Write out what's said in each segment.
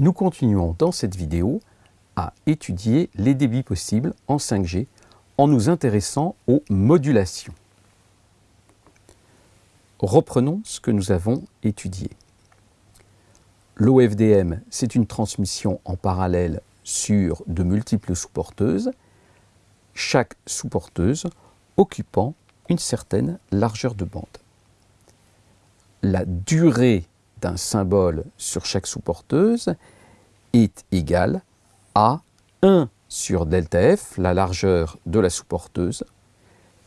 nous continuons dans cette vidéo à étudier les débits possibles en 5G en nous intéressant aux modulations. Reprenons ce que nous avons étudié. L'OFDM, c'est une transmission en parallèle sur de multiples sous-porteuses, chaque sous-porteuse occupant une certaine largeur de bande. La durée d'un symbole sur chaque sous-porteuse est égale à 1 sur delta f, la largeur de la sous-porteuse,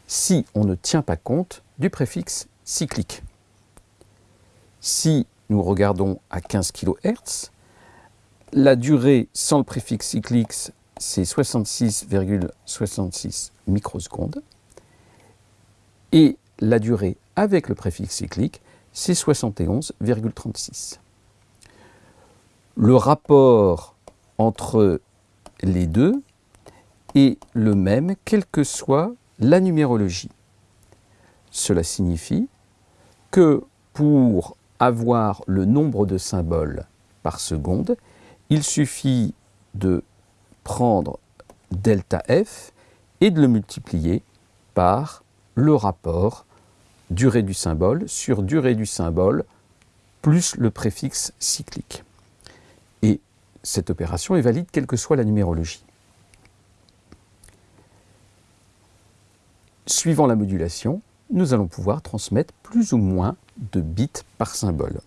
si on ne tient pas compte du préfixe cyclique. Si nous regardons à 15 kHz, la durée sans le préfixe cyclique, c'est 66,66 microsecondes. Et la durée avec le préfixe cyclique, c'est 71,36. Le rapport entre les deux est le même, quelle que soit la numérologie. Cela signifie que pour avoir le nombre de symboles par seconde, il suffit de prendre delta f et de le multiplier par le rapport durée du symbole sur durée du symbole plus le préfixe cyclique. Et cette opération est valide quelle que soit la numérologie. Suivant la modulation, nous allons pouvoir transmettre plus ou moins de bits par symbole.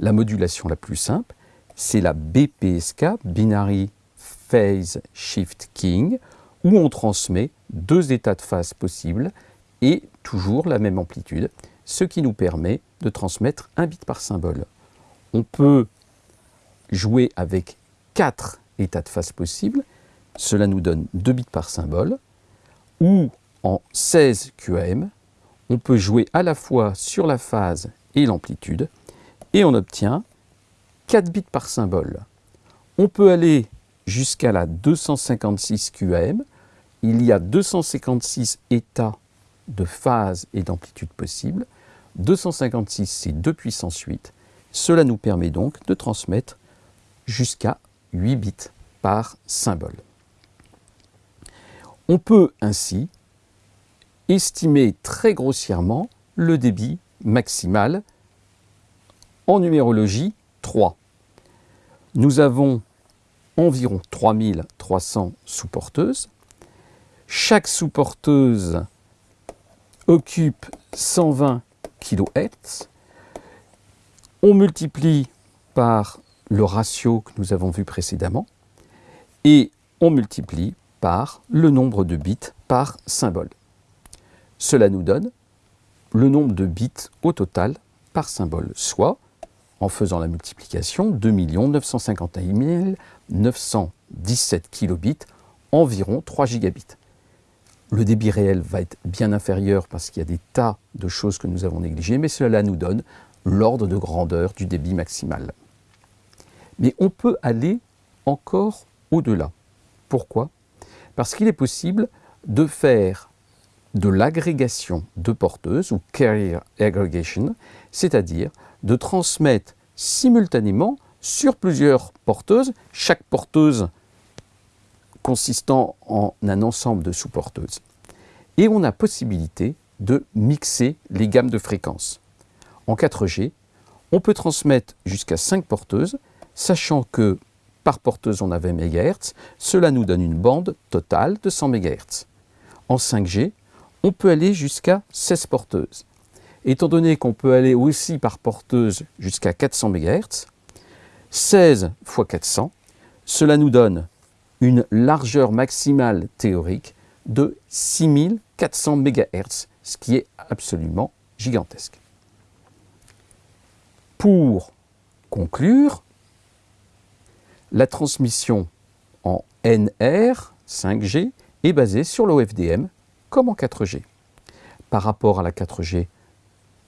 La modulation la plus simple, c'est la BPSK, Binary Phase Shift King, où on transmet deux états de phase possibles et toujours la même amplitude, ce qui nous permet de transmettre un bit par symbole. On peut jouer avec quatre états de phase possibles, cela nous donne 2 bits par symbole, ou en 16 QAM, on peut jouer à la fois sur la phase et l'amplitude, et on obtient 4 bits par symbole. On peut aller jusqu'à la 256 QAM, il y a 256 états de phase et d'amplitude possibles. 256, c'est 2 puissance 8. Cela nous permet donc de transmettre jusqu'à 8 bits par symbole. On peut ainsi estimer très grossièrement le débit maximal en numérologie 3. Nous avons environ 3300 sous-porteuses. Chaque sous-porteuse occupe 120 kHz. On multiplie par le ratio que nous avons vu précédemment et on multiplie par le nombre de bits par symbole. Cela nous donne le nombre de bits au total par symbole, soit, en faisant la multiplication, 2 951 917 kilobits, environ 3 gigabits. Le débit réel va être bien inférieur parce qu'il y a des tas de choses que nous avons négligées, mais cela nous donne l'ordre de grandeur du débit maximal. Mais on peut aller encore au-delà. Pourquoi? Parce qu'il est possible de faire de l'agrégation de porteuses, ou carrier aggregation, c'est-à-dire de transmettre simultanément sur plusieurs porteuses, chaque porteuse consistant en un ensemble de sous-porteuses. Et on a possibilité de mixer les gammes de fréquences. En 4G, on peut transmettre jusqu'à 5 porteuses, sachant que par porteuse on a 20 MHz, cela nous donne une bande totale de 100 MHz. En 5G, on peut aller jusqu'à 16 porteuses. Étant donné qu'on peut aller aussi par porteuse jusqu'à 400 MHz, 16 x 400, cela nous donne une largeur maximale théorique de 6400 MHz, ce qui est absolument gigantesque. Pour conclure, la transmission en NR 5G est basée sur l'OFDM comme en 4G. Par rapport à la 4G,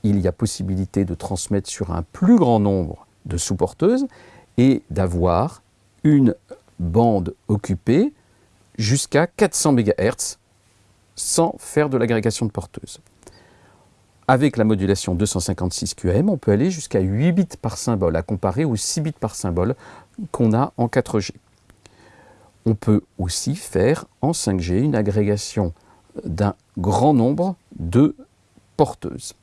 il y a possibilité de transmettre sur un plus grand nombre de sous-porteuses et d'avoir une bande occupée jusqu'à 400 MHz sans faire de l'agrégation de porteuses. avec la modulation 256 QAM, on peut aller jusqu'à 8 bits par symbole, à comparer aux 6 bits par symbole qu'on a en 4G. On peut aussi faire en 5G une agrégation d'un grand nombre de porteuses.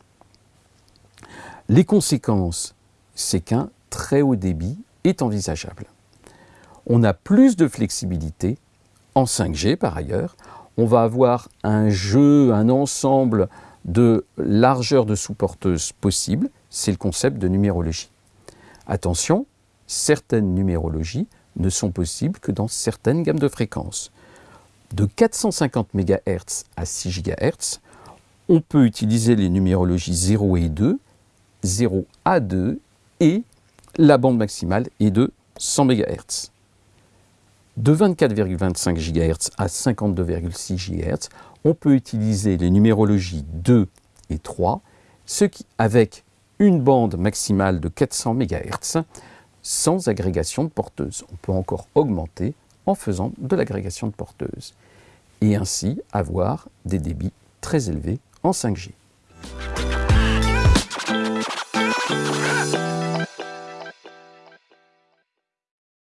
Les conséquences, c'est qu'un très haut débit est envisageable. On a plus de flexibilité en 5G par ailleurs. On va avoir un jeu, un ensemble de largeur de sous-porteuses possibles. C'est le concept de numérologie. Attention, certaines numérologies ne sont possibles que dans certaines gammes de fréquences. De 450 MHz à 6 GHz, on peut utiliser les numérologies 0 et 2, 0 à 2 et la bande maximale est de 100 MHz. De 24,25 GHz à 52,6 GHz, on peut utiliser les numérologies 2 et 3, ce qui, avec une bande maximale de 400 MHz, sans agrégation de porteuses. On peut encore augmenter en faisant de l'agrégation de porteuses et ainsi avoir des débits très élevés en 5G.